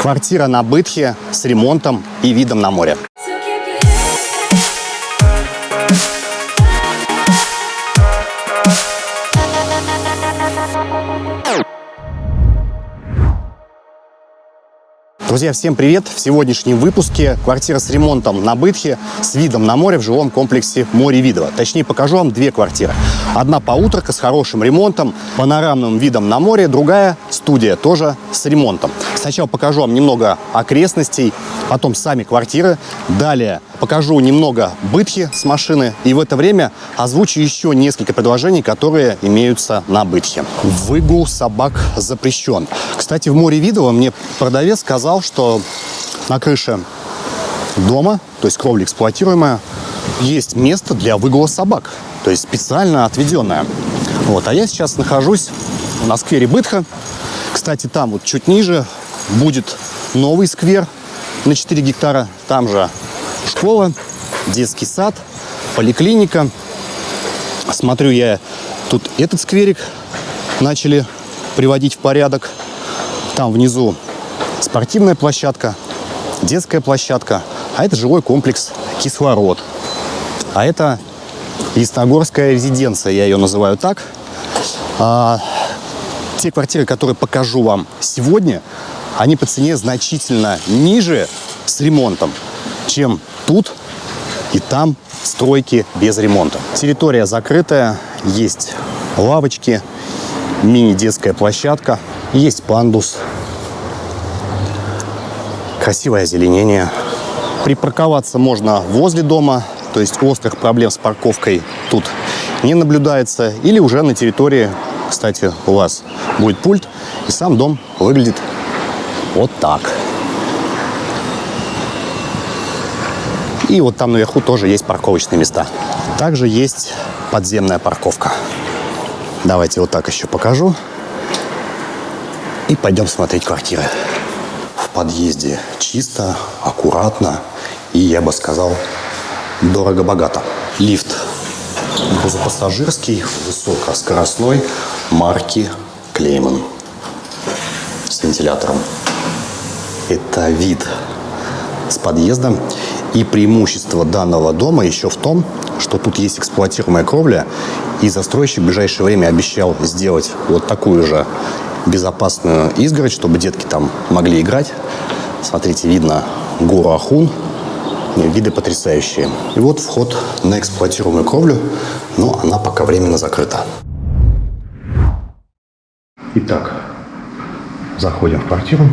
Квартира на Бытхе с ремонтом и видом на море. Друзья, всем привет! В сегодняшнем выпуске квартира с ремонтом на Бытхе с видом на море в жилом комплексе Море Видово. Точнее, покажу вам две квартиры. Одна поутрка с хорошим ремонтом, панорамным видом на море, другая студия тоже с ремонтом. Сначала покажу вам немного окрестностей, потом сами квартиры. Далее покажу немного Бытхи с машины. И в это время озвучу еще несколько предложений, которые имеются на Бытхе. Выгул собак запрещен. Кстати, в Море Видово мне продавец сказал, что на крыше дома, то есть кровля эксплуатируемая, есть место для выгула собак, то есть специально отведенное. Вот, а я сейчас нахожусь на сквере Бытха. Кстати, там вот чуть ниже будет новый сквер на 4 гектара. Там же школа, детский сад, поликлиника. Смотрю я, тут этот скверик начали приводить в порядок. Там внизу спортивная площадка, детская площадка, а это жилой комплекс «Кислород». А это Ясногорская резиденция, я ее называю так. А, те квартиры, которые покажу вам сегодня, они по цене значительно ниже с ремонтом, чем тут и там стройки без ремонта. Территория закрытая, есть лавочки, мини-детская площадка, есть пандус, красивое озеленение. Припарковаться можно возле дома, то есть острых проблем с парковкой тут не наблюдается. Или уже на территории, кстати, у вас будет пульт, и сам дом выглядит вот так. И вот там наверху тоже есть парковочные места. Также есть подземная парковка. Давайте вот так еще покажу. И пойдем смотреть квартиры. Подъезде чисто, аккуратно и, я бы сказал, дорого-богато. Лифт грузопассажирский, высокоскоростной марки Клейман с вентилятором. Это вид с подъезда. И преимущество данного дома еще в том, что тут есть эксплуатируемая кровля, и застройщик в ближайшее время обещал сделать вот такую же безопасную изгородь, чтобы детки там могли играть. Смотрите, видно гору Ахун. Виды потрясающие. И вот вход на эксплуатируемую кровлю, но она пока временно закрыта. Итак, заходим в квартиру.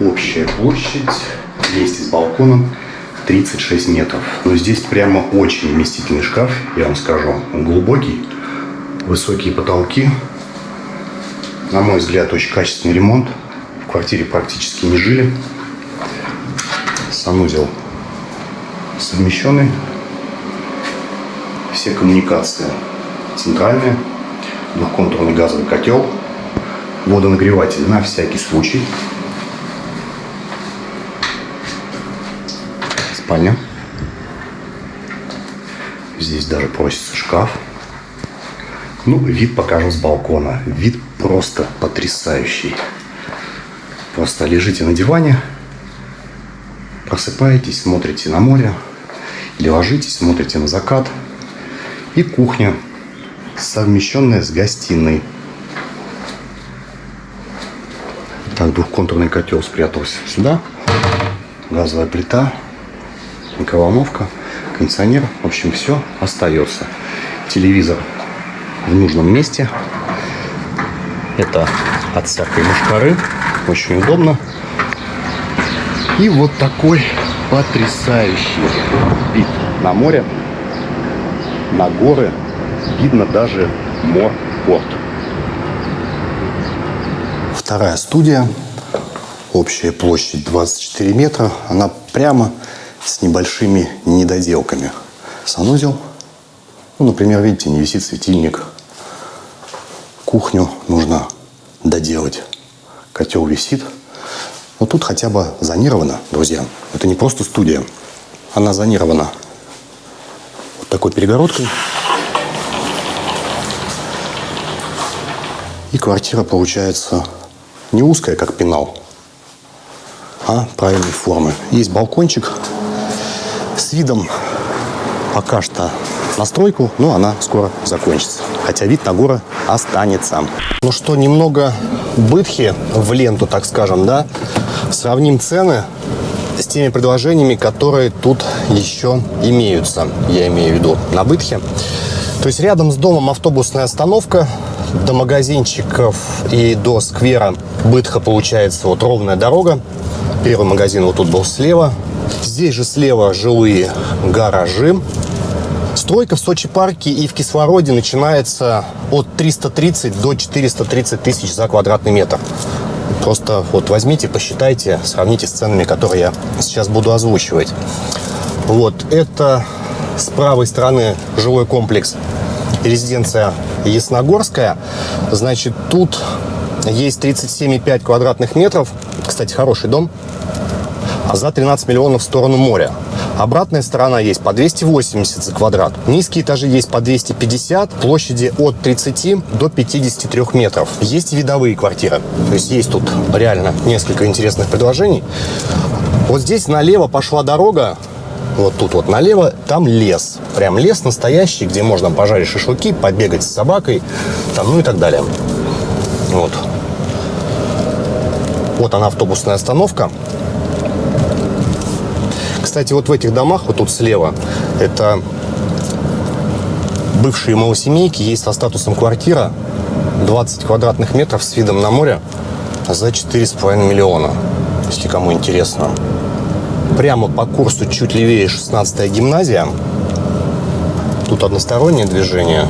Общая площадь вместе с балконом 36 метров. Но здесь прямо очень вместительный шкаф, я вам скажу. Он глубокий, высокие потолки. На мой взгляд, очень качественный ремонт. В квартире практически не жили. Санузел совмещенный. Все коммуникации центральные. Двухконтурный газовый котел. Водонагреватель на всякий случай. Спальня. Здесь даже просится шкаф. Ну, вид покажу с балкона. Вид просто потрясающий. Просто лежите на диване, просыпаетесь, смотрите на море, или ложитесь, смотрите на закат. И кухня, совмещенная с гостиной. Так, двухконтурный котел спрятался сюда. Газовая плита, микроволновка, кондиционер. В общем, все остается. Телевизор в нужном месте. Это от всякой мушкары. Очень удобно. И вот такой потрясающий вид на море, на горы. Видно даже морпорт. Вторая студия. Общая площадь 24 метра. Она прямо с небольшими недоделками. Санузел. Ну, например, видите, не висит светильник. Кухню нужно доделать. Котел висит. Но тут хотя бы зонировано, друзья. Это не просто студия. Она зонирована вот такой перегородкой. И квартира получается не узкая, как пенал, а правильной формы. Есть балкончик с видом пока что на стройку, но она скоро закончится. Хотя вид на горы останется. Ну что, немного бытхи в ленту, так скажем, да? Сравним цены с теми предложениями, которые тут еще имеются. Я имею в виду на бытхе. То есть рядом с домом автобусная остановка, до магазинчиков и до сквера Бытха получается вот ровная дорога. Первый магазин вот тут был слева. Здесь же слева жилые гаражи. Стройка в Сочи парке и в Кислороде начинается от 330 до 430 тысяч за квадратный метр. Просто вот возьмите, посчитайте, сравните с ценами, которые я сейчас буду озвучивать. Вот это с правой стороны жилой комплекс резиденция Ясногорская. Значит, тут есть 37,5 квадратных метров. Кстати, хороший дом. А за 13 миллионов в сторону моря. Обратная сторона есть по 280 за квадрат. Низкие этажи есть по 250, площади от 30 до 53 метров. Есть видовые квартиры. То есть есть тут реально несколько интересных предложений. Вот здесь налево пошла дорога, вот тут вот налево, там лес. Прям лес настоящий, где можно пожарить шашлыки, побегать с собакой, там, ну и так далее. Вот. Вот она автобусная остановка. Кстати, вот в этих домах, вот тут слева, это бывшие малосемейки, есть со статусом квартира, 20 квадратных метров с видом на море за 4,5 миллиона, если кому интересно. Прямо по курсу чуть левее 16 гимназия. Тут одностороннее движение.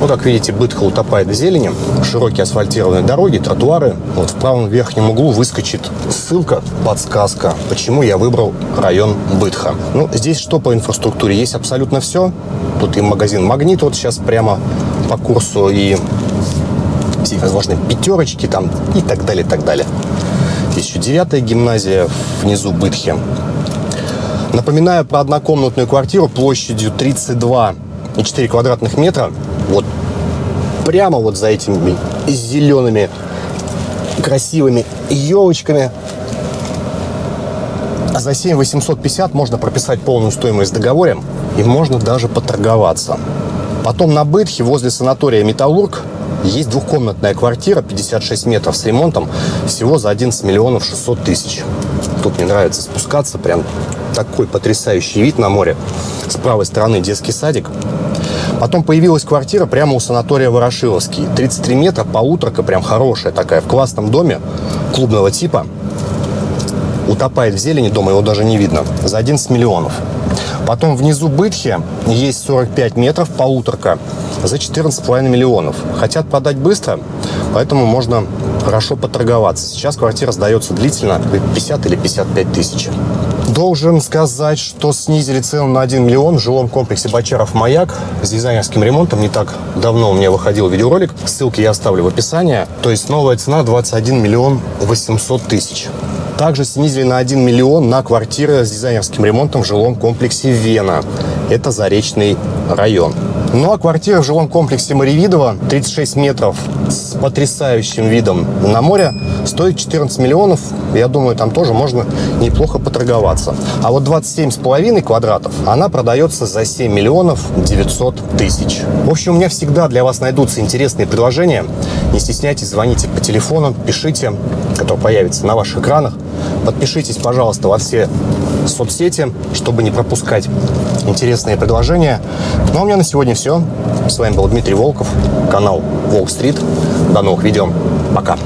Ну, как видите, Бытха утопает в зелени. Широкие асфальтированные дороги, тротуары. Вот в правом верхнем углу выскочит ссылка, подсказка, почему я выбрал район Бытха. Ну, здесь что по инфраструктуре? Есть абсолютно все. Тут и магазин «Магнит» вот сейчас прямо по курсу, и все возможные пятерочки там и так далее, и так далее. Еще девятая гимназия внизу Бытхи. Напоминаю про однокомнатную квартиру площадью 32,4 квадратных метра. Прямо вот за этими зелеными красивыми елочками. За 7 850 можно прописать полную стоимость в договоре и можно даже поторговаться. Потом на Бытхе возле санатория «Металлург» есть двухкомнатная квартира, 56 метров с ремонтом, всего за 11 миллионов 600 тысяч. Тут мне нравится спускаться, прям такой потрясающий вид на море. С правой стороны детский садик. Потом появилась квартира прямо у санатория Ворошиловский. 33 метра, полуторка, прям хорошая такая, в классном доме клубного типа. Утопает в зелени дома, его даже не видно. За 11 миллионов. Потом внизу Бытхи есть 45 метров, полуторка, за 14,5 миллионов. Хотят продать быстро, поэтому можно хорошо поторговаться. Сейчас квартира сдается длительно, 50 или 55 тысяч. Должен сказать, что снизили цену на 1 миллион в жилом комплексе Бочаров «Маяк» с дизайнерским ремонтом. Не так давно у меня выходил видеоролик. Ссылки я оставлю в описании. То есть новая цена 21 миллион 800 тысяч. Также снизили на 1 миллион на квартиры с дизайнерским ремонтом в жилом комплексе «Вена». Это Заречный район. Ну а квартира в жилом комплексе Маревидово, 36 метров с потрясающим видом на море, стоит 14 миллионов. Я думаю, там тоже можно неплохо поторговаться. А вот 27,5 квадратов, она продается за 7 миллионов 900 тысяч. В общем, у меня всегда для вас найдутся интересные предложения. Не стесняйтесь, звоните по телефону, пишите, который появится на ваших экранах. Подпишитесь, пожалуйста, во все соцсети, чтобы не пропускать интересные предложения. Ну а у меня на сегодня все. С вами был Дмитрий Волков, канал Волк Стрит. До новых видео. Пока.